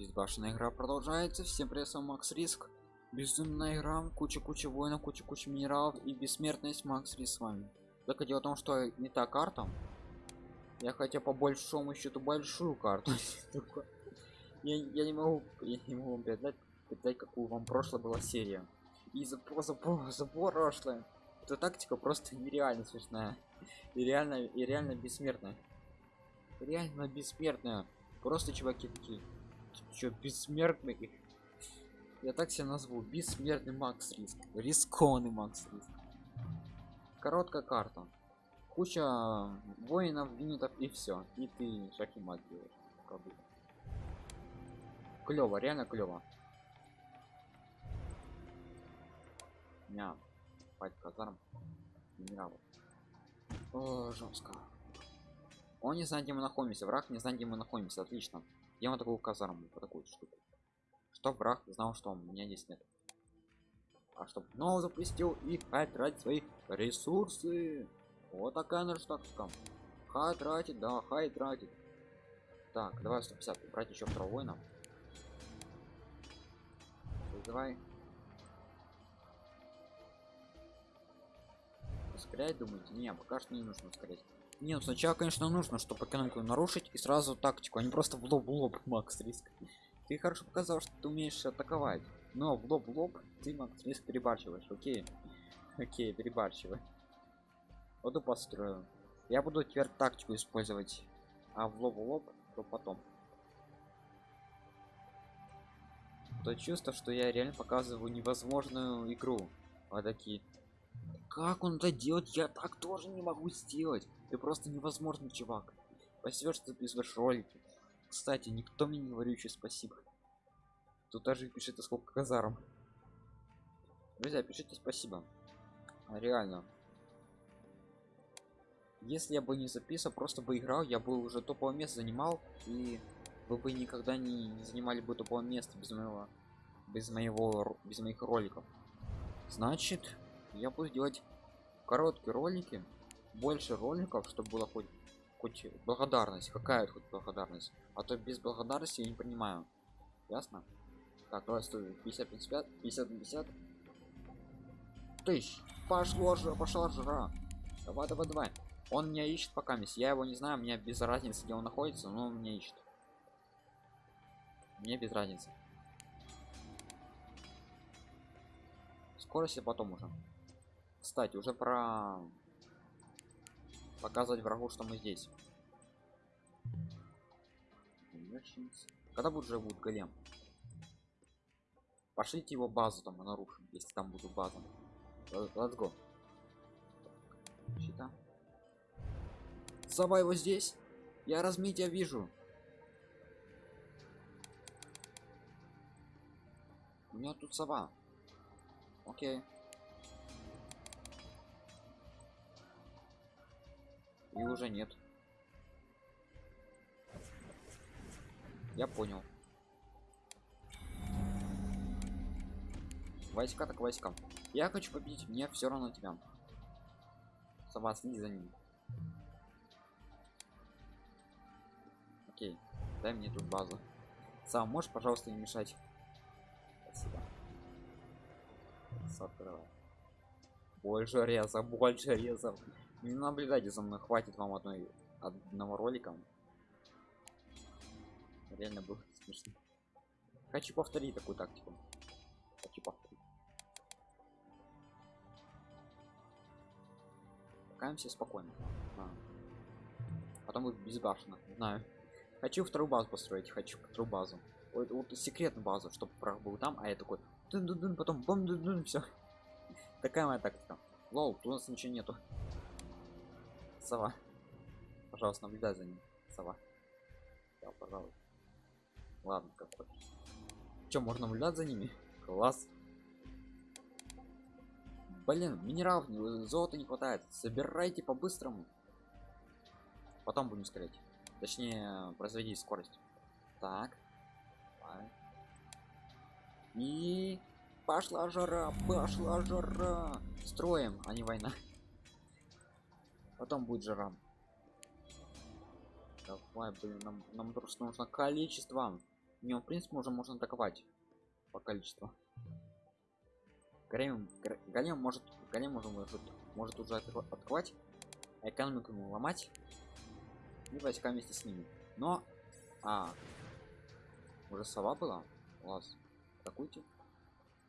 Безбашенная игра продолжается. Всем привет, с вами Макс Риск. Безумная игра, куча-куча воинов, куча-куча минералов и бессмертность Макс Риск с вами. Только дело в том, что не та карта. Я хотел по большому счету большую карту. я, не могу, я не могу передать, передать, какую вам прошлая была серия. И за, за, за прошлое. Эта тактика просто нереально смешная. И реально, и реально бессмертная. Реально бессмертная. Просто чуваки такие Чё, бессмертный? Я так себя назову. Бессмертный Макс Риск. Рискованный Макс Риск. Короткая карта. Куча воинов, юнитов и все. И ты шахимат делаешь. Клево, реально клево. Ня. Пать казарм. Генералов. О, жестко. Он не знает, где мы находимся. Враг не знает, где мы находимся. Отлично. Я вот такую казарму, по такую штуку. Чтоб враг знал, что у меня здесь нет. А чтоб снова запустил и тратить свои ресурсы. Вот такая наша тактика. Хай тратит, да, хай тратит. Так, давай 150, брать еще второго воина. Давай. Ускорять, думаете? Не, пока что не нужно ускорять. Не, ну сначала, конечно, нужно, чтобы экономику нарушить и сразу тактику, а просто в лоб в лоб, Макс Риск. Ты хорошо показал, что ты умеешь атаковать, но в лоб в лоб ты, Макс Риск, перебарщиваешь, окей. Окей, перебарщивай. Вот и построю. Я буду теперь тактику использовать, а в лоб в лоб, то потом. То чувство, что я реально показываю невозможную игру. Вот такие как он это делает? Я так тоже не могу сделать. Ты просто невозможный чувак. Спасибо что ты пишешь ролики. Кстати никто мне не говорит еще спасибо. Тут даже пишет сколько казарм. Друзья пишите спасибо. А, реально. Если я бы не записал просто бы играл я бы уже топовое место занимал и вы бы никогда не, не занимали бы топовое место без моего без моего без моих роликов. Значит я буду делать короткие ролики больше роликов чтобы было хоть хоть благодарность какая хоть благодарность. А то без благодарности я не понимаю. Ясно? Так давай стой 50 55 50 50 тысяч пошло же пошла жара. Давай давай давай. Он меня ищет пока мисс. Я его не знаю мне без разницы где он находится но он меня ищет. Мне без разницы. Скорость потом уже кстати уже про показывать врагу что мы здесь. Когда будет будет голем? Пошлите его базу там нарушим если там буду база let's go. Щита. Сова его здесь. Я размития вижу. У меня тут сова. Окей и уже нет. Я понял. Войска так войска я хочу победить мне все равно тебя. Сова следи за ним. Окей дай мне тут базу. Сам можешь пожалуйста не мешать? Спасибо. Открывай. больше реза больше резов не наблюдайте за мной хватит вам одной одного ролика. Реально было смешно. Хочу повторить такую тактику. Хочу повторить. Покаемся спокойно. А. потом будет безбашенно. Знаю. Хочу вторую базу построить хочу вторую базу. Вот, вот секретную базу чтобы враг был там а я такой дун -дун -дун, потом бом -дун -дун, все такая моя тактика. Лол тут у нас ничего нету сова. Пожалуйста наблюдай за ним сова. Да, пожалуйста ладно как хочешь. Чем можно наблюдать за ними? Класс. Блин минералов золота не хватает. Собирайте по-быстрому. Потом будем скорее точнее производить скорость. Так. И пошла жара пошла жара. Строим а не война потом будет жара давай блин нам, нам просто нужно количество Не, в принципе, уже можно атаковать по количеству. Гр- голем может, голем уже может, может уже атаковать, а экономику ему ломать и войска вместе с ними. Но, а, уже сова была? Класс. Атакуйте.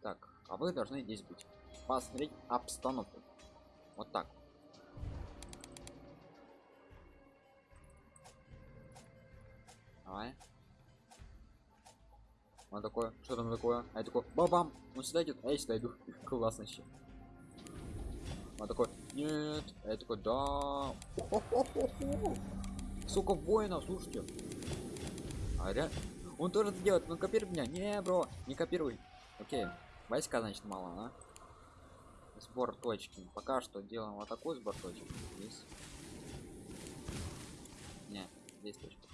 Так, а вы должны здесь быть. Посмотреть обстановку. Вот так. Давай. Он такой, что там такое? А я такой, бабам, он сюда идет, а я сюда иду. Классно еще. Он такой, нет, а я такой, да. Сука, воинов, слушайте. А ре... Он тоже это делает, ну копируй меня. Не, бро, не копируй. Окей, войска, значит, мало, а? Сбор точки. Пока что делаем вот такой сбор точек. Здесь. Не, здесь точка.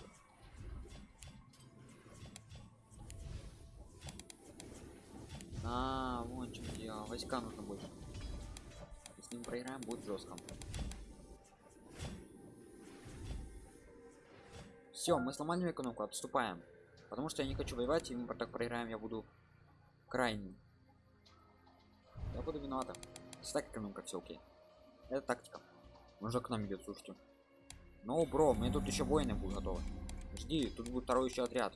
А, вон чем дело. Войска нужно больше. Если мы проиграем, будет жестко. Все, мы сломали экономику, отступаем. Потому что я не хочу воевать, и мы так проиграем, я буду крайним. Я буду виновата. Если так экономика, все окей. Это тактика. Уже к нам идет, слушайте. Ну, бро, мне тут еще воины будут готовы. Жди, тут будет второй еще отряд.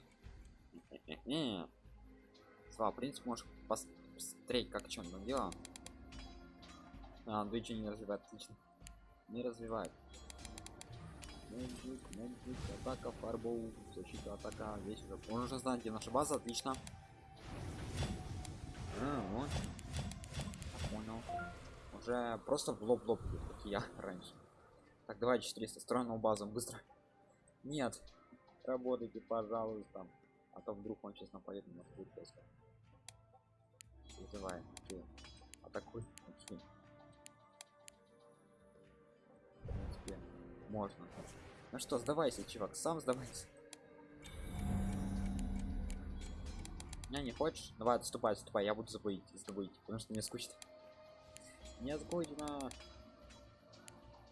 Слава, в принципе, можешь пос- посмотреть, как что он там делал. А, ничего не развивает, отлично. Не развивает. Муджик, муджик, атака, фарбоу, защита, атака, весь уже. Он уже знает, где наша база, отлично. А, вот. Понял. Уже просто в лоб в лоб идет, как я раньше. Так, давай 400, строим новую базу, быстро. Нет. Работайте, пожалуйста. А то вдруг он сейчас нападет на нас будет. Вызывай, окей. Атакуй, окей. В принципе, можно. Ну что, сдавайся, чувак, сам сдавайся. Не, не хочешь? Давай, отступай, отступай, я буду забыть, забыть, потому что мне скучно. Не скучно.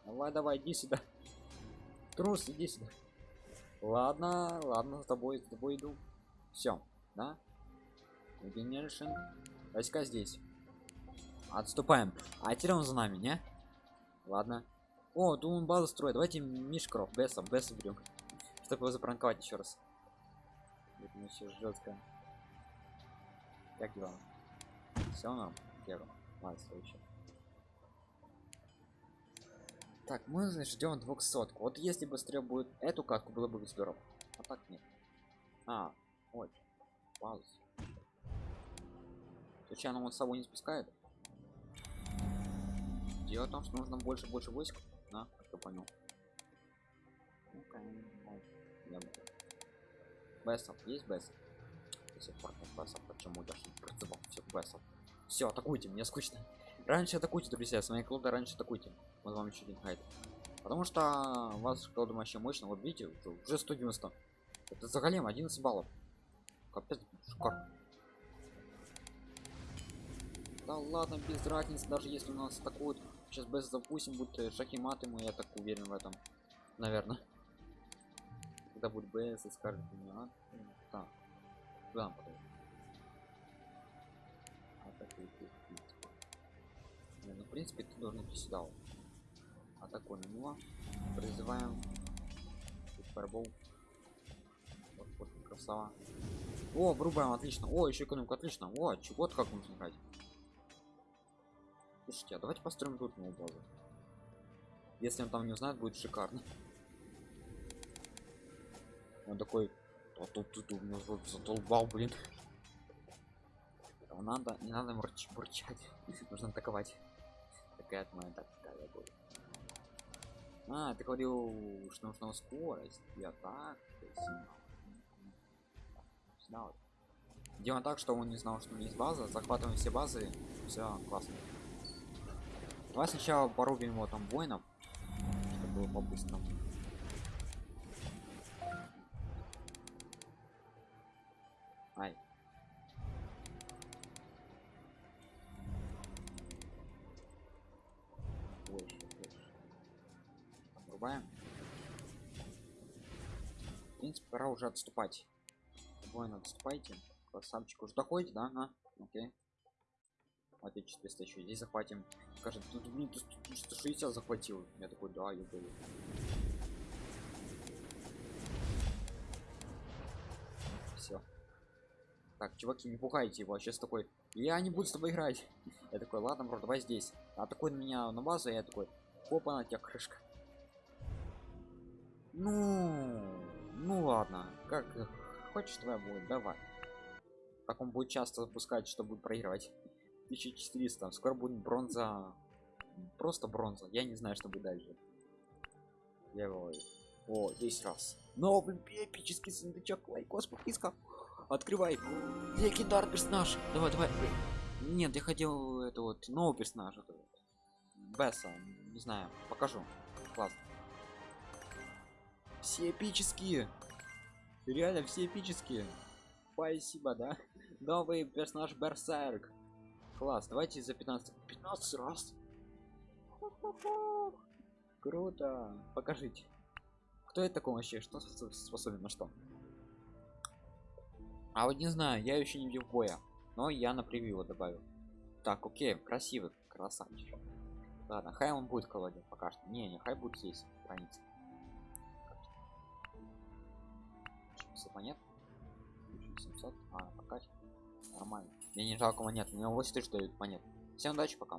Давай, давай, иди сюда. Трус, иди сюда. Ладно, ладно, с тобой, с тобой иду. Все, да? Генершин. Войска здесь. Отступаем. А теперь он за нами, не? Ладно. О, он базу строит. Давайте Мишкров, Бесса, Бесса берем. Чтобы его запранковать еще раз. Это еще жестко. Как дела? Все нам? Первым. Ладно. Так, мы ждем 200. Вот если быстрее будет эту катку, было бы здорово. А так нет. А, ой. Пауз. Случайно он с собой не спускает? Дело в том, что нужно больше больше войск. На, я понял. Бессов, есть Бессов? До сих пор почему я же призывал всех Бессов? Все, атакуйте, мне скучно. Раньше атакуйте, друзья, с моей клода раньше атакуйте. Вот вам еще один хайт. Потому что вас клода вообще мощно, вот видите, уже 190. Это за голем 11 баллов. Капец, шикарно. Да ладно, без разницы, даже если у нас атакуют. Сейчас без запустим, будет э, шахи мат ему, я так уверен в этом. Наверное. Когда будет БС и скажет мне, а, ну, так. Ты, в принципе. Не, ну, в принципе, ты должен идти сюда. вот. Атакуй на. Призываем. Фаербол. Вот, вот, красава. О, врубаем, отлично. О, еще экономика, отлично. О, вот как нужно играть. Слушайте, а давайте построим тут новую базу. Если он там не узнает, будет шикарно. Он такой, а тут тут у меня рот задолбал, блин. А Надо, не надо мурч, бурчать. Нужно атаковать. Такая моя тактика, я говорю. А, ты говорил, что нужна скорость. Я так. вот. Делаем так, что он не знал, что у меня есть база. Захватываем все базы. Все классно. Давай сначала порубим его там воинов, чтобы было по-быстрому. Ай. Больше, больше. Врубаем. В принципе, пора уже отступать. воин отступайте красавчик уже доходите да на окей я 400 еще здесь захватим скажет тут блин ты 160 захватил. Я такой да я был все так чуваки не пугайте его сейчас такой я не буду с тобой играть я такой ладно бро давай здесь а такой на меня на базу я такой опа на тебя крышка ну ну ладно как хочешь твоя будет давай. Как он будет часто запускать чтобы проигрывать 1400 скоро будет бронза. Просто бронза. Я не знаю что будет дальше. Я его о 10 раз. Новый эпический сундучок. Лайкос подписка открывай. Легендар персонаж. Давай давай. Нет я хотел это вот новый персонаж это вот. бесса. Не знаю покажу. Классно. Все эпические. Реально все эпические. Спасибо да. Новый персонаж берсерк класс давайте за 15 15 раз. Круто. Покажите. Кто это такой вообще? Что способен на что? А вот не знаю я еще не видел боя но я на превью добавил. Так окей красивый красавчик. Ладно хай он будет колоде пока что. Не не хай будет здесь страница 700 монет 700 а пока нормально мне не жалко монет у него 8 тысяч дают монет. Всем удачи пока